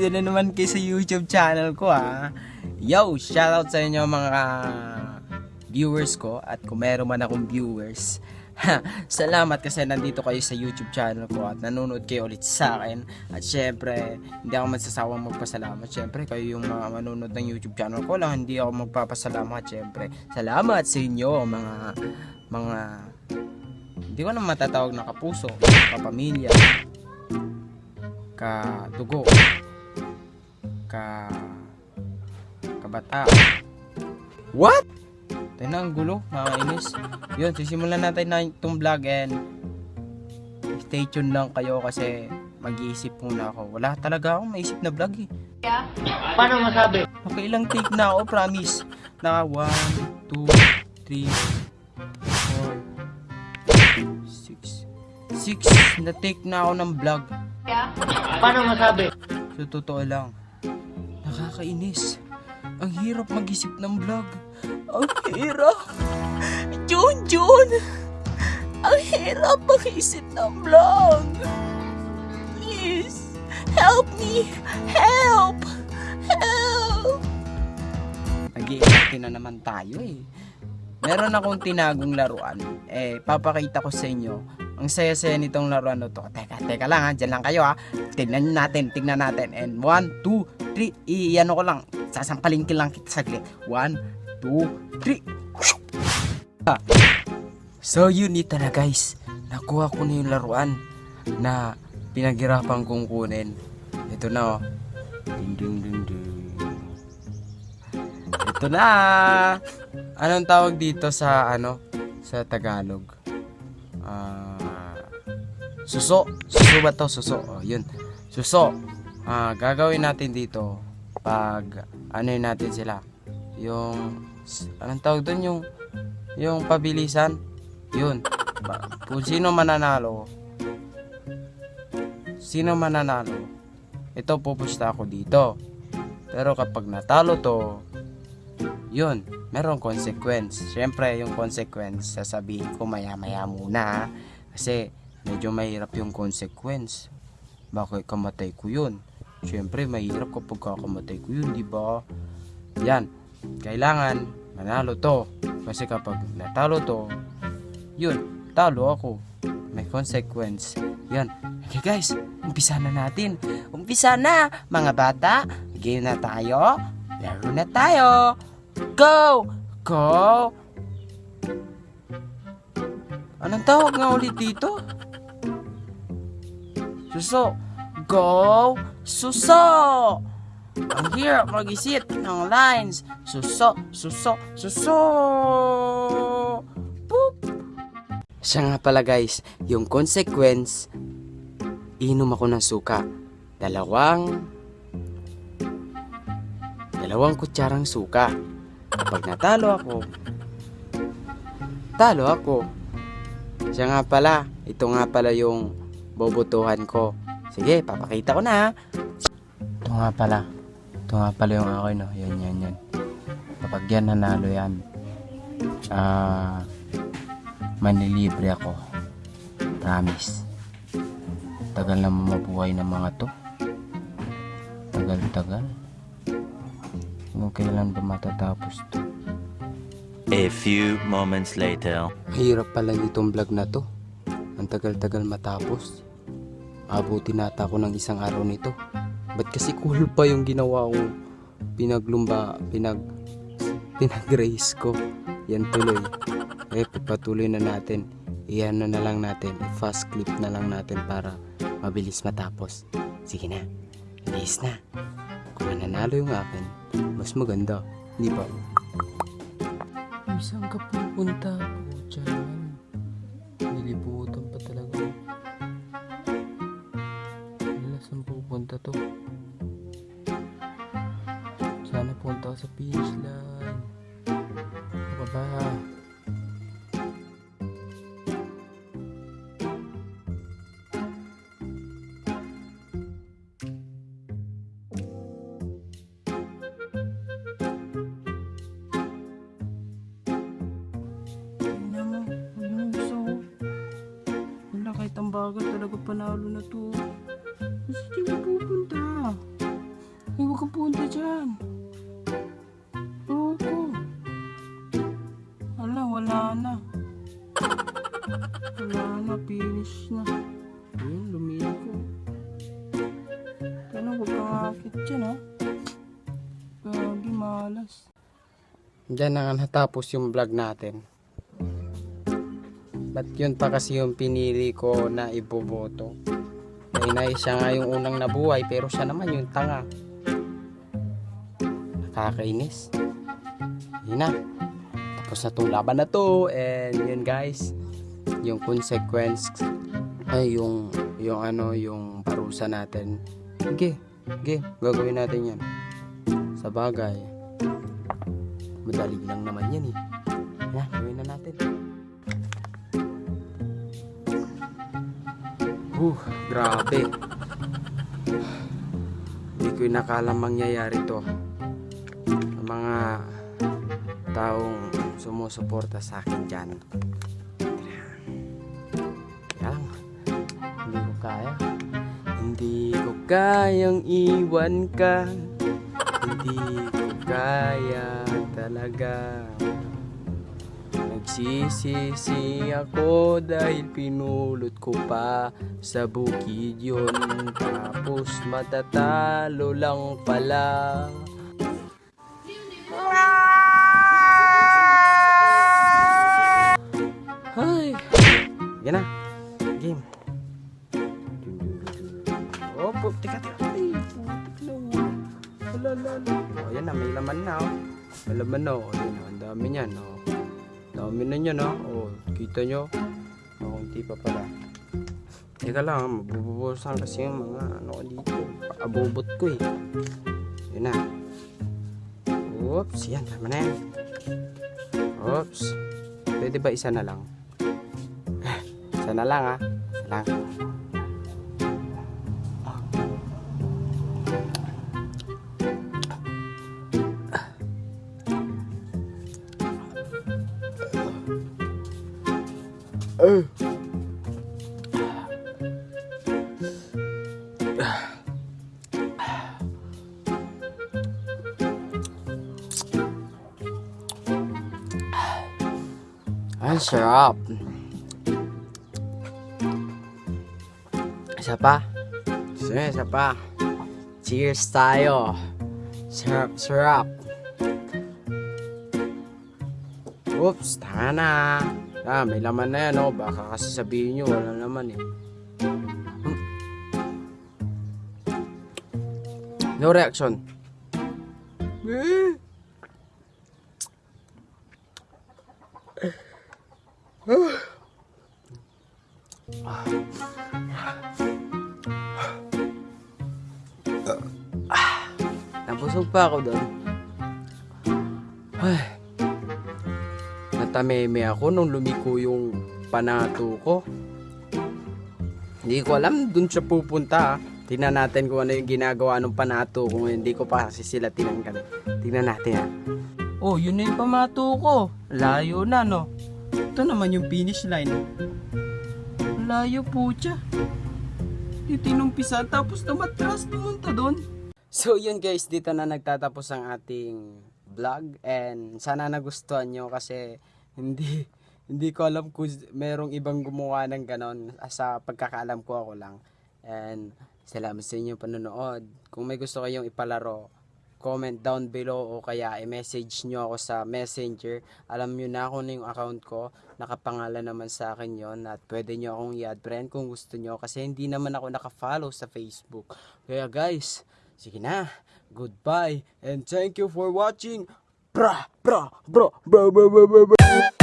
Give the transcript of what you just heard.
nandito na naman kayo sa YouTube channel ko ha. Yo, shoutout sa inyo mga viewers ko at kung meron man akong viewers. Salamat kasi nandito kayo sa YouTube channel ko at nanonood kayo ulit sa akin. At syempre, hindi ako magsasawang magpasalamat. Syempre, kayo yung mga manonood ng YouTube channel ko lang, hindi ako magpapasalamat. Syempre, salamat sa inyo mga mga hindi ko na matatawag na kapuso, kapamilya, kadugo, ka kabata. What? Tayo na ang gulo, nakakainis. Yun, sisimulan natin na itong vlog and stay tuned lang kayo kasi mag-iisip muna ako. Wala talaga akong maisip na vlog eh. Paano masabi? Nakailang take na ako, promise. Naka 1, 2, 3, 4, 6. 6 na take na ako ng vlog. Paano masabi? Sa totoo lang, nakakainis. Ang hirap mag-isip ng vlog. Ang hirap. Jun, Jun! Ang hirap mag-isip ng vlog. Please, help me! Help! Help! Nag-iinarte na naman tayo eh. Meron akong tinagong laruan. Eh, papakita ko sa inyo. Ang saya-saya nitong laruan na to. Teka, teka lang ha. Diyan lang kayo ha. Tignan natin, tignan natin. And 1, 2, 3. Iyan ko lang. Sasampalin ko lang kita saglit. 1, 2, 3. Ah. So yun ito na guys. Nakuha ko na yung laruan na pinaghirapan kong kunin. Ito na oh. Ding ding ding ding. Ito na. Anong tawag dito sa ano? Sa Tagalog? Ah, suso. Suso ba to? Suso. Oh, yun. Suso. Ah, gagawin natin dito pag ano natin sila. Yung anong tawag doon yung yung pabilisan. Yun. Kung sino mananalo, sino mananalo, ito pupusta ako dito. Pero kapag natalo to, yun, merong consequence. Siyempre, yung consequence, sasabihin ko maya-maya muna. ha. Kasi, medyo mahirap yung consequence. Bakit kamatay ko yun? Siyempre, mahirap kapag kakamatay ko yun, di ba? Yan, kailangan manalo to. Kasi kapag natalo to, yun, talo ako. May consequence. Yan. Okay guys, umpisa na natin. Umpisa na, mga bata. Game na tayo. Laro na tayo. Go! Go! Anong tawag nga ulit dito? Suso. Go! Suso! Ang hirap mag-isip ng lines. Suso, suso, suso! Boop! Siya nga pala guys, yung consequence, inom ako ng suka. Dalawang, dalawang kutsarang suka. Kapag natalo ako, talo ako. Siya nga pala, ito nga pala yung bobotohan ko. Sige, papakita ko na. Ito nga pala, ito nga pala yung akin no. Yan, yan, yan. Kapag yan nanalo yan, ah, manlilibre ako. Promise. Tagal na mabuhay ng mga to. Tagal-tagal. Kung kailan ba matatapos to. A few moments later. Mahirap pala itong vlog na to. Ang tagal-tagal matapos. Abuti nata ako ng isang araw nito. Ba't kasi cool pa yung ginawa kong pinaglumba, pinag, pinag-race ko. Yan tuloy. Eh, pagpatuloy na natin. Iyan na, na lang natin. I-fast clip na lang natin para mabilis matapos. Sige na. Bilis na. Kung mananalo yung akin, mas maganda. Di ba? Saan ka pupunta po dyan? Pupunta Bagal talaga panalo na to. Kasi di mo pupunta. ka punta dyan. Loko. Ala, wala na. Wala na, finish na. Ayun, lumiko. Ano, huwag kang akit dyan, ha? Gagi, malas. Diyan na nga natapos yung vlog natin. Ba't yun pa kasi yung pinili ko na iboboto? Ay na siya nga yung unang nabuhay pero siya naman yung tanga. Nakakainis. Yun na. Tapos na tong laban na to. And yun guys. Yung consequence ay yung yung ano yung parusa natin. Sige. Sige. Gagawin natin yan. Sa bagay. Madali lang naman yan eh. Uh, grabe. Hindi ko inakala mangyayari to. Ang mga taong sumusuporta sa akin dyan. Kaya lang, hindi ko kaya. Hindi ko kayang iwan ka. Hindi ko kaya talaga. Nagsisisi ako dahil pinulot ko pa sa bukid yun Tapos matatalo lang pala Ay Yan na Game pu- tika, tika Ay, putik na. Wala, wala, wala. Oh, yan na, may laman na oh. May laman na oh, ang dami niyan oh. Dami na niya na. Oh, kita nyo. Hindi pa pala. Teka lang, mabubusan kasi yung mga ano ko dito. Abobot ko eh. Yun na. Oops, yan. Tama na yan. Oops. Pwede ba isa na lang? isa na lang ah. Isa lang. Ang sarap. Isa pa. Sige, isa pa. Cheers tayo. Sarap, sarap. Oops, tanga na. Ah, may laman na yan, oh. Baka kasi sabihin nyo, wala naman eh. No reaction. Eh. Nabusog pa ako doon. Ay. Natameme ako nung lumiko yung panato ko. Hindi ko alam dun siya pupunta. ah. Tingnan natin kung ano yung ginagawa ng panato kung hindi ko pa kasi sila tinanggal. Tingnan natin ha. Oh, yun na yung pamato ko. Layo na no. Ito naman yung finish line. Layo po siya. Titinumpisa tapos tumatras pumunta doon. So yun guys, dito na nagtatapos ang ating vlog and sana nagustuhan nyo kasi hindi hindi ko alam kung merong ibang gumawa ng ganon sa pagkakaalam ko ako lang. And salamat sa inyong panonood. Kung may gusto kayong ipalaro, comment down below o kaya i-message nyo ako sa messenger. Alam nyo na kung ano yung account ko. Nakapangalan naman sa akin yon at pwede nyo akong i-add friend kung gusto nyo kasi hindi naman ako nakafollow sa Facebook. Kaya guys, sige na. Goodbye and thank you for watching. bro, bro, bro, bro, bro, bro, bro.